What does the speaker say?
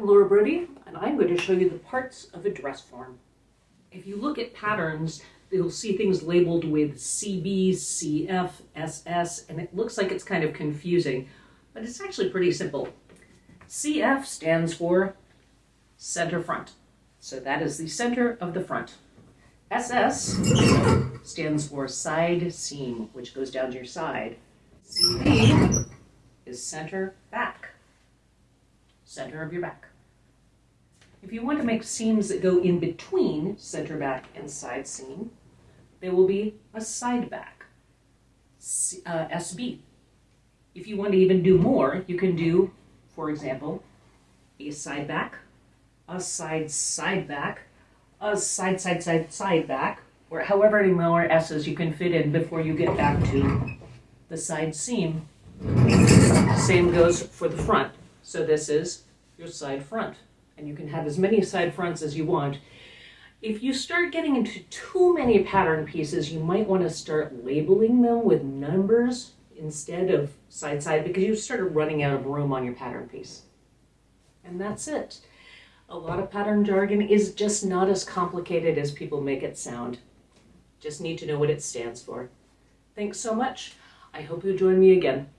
I'm Laura Brody, and I'm going to show you the parts of a dress form. If you look at patterns, you'll see things labeled with CB, CF, SS, and it looks like it's kind of confusing, but it's actually pretty simple. CF stands for center front, so that is the center of the front. SS stands for side seam, which goes down to your side. CB is center back, center of your back. If you want to make seams that go in between center back and side seam, there will be a side back, uh, SB. If you want to even do more, you can do, for example, a side back, a side side back, a side side side side back, or however many more S's you can fit in before you get back to the side seam. Same goes for the front. So this is your side front. And you can have as many side fronts as you want. If you start getting into too many pattern pieces, you might want to start labeling them with numbers instead of side side because you started running out of room on your pattern piece. And that's it. A lot of pattern jargon is just not as complicated as people make it sound. Just need to know what it stands for. Thanks so much. I hope you join me again.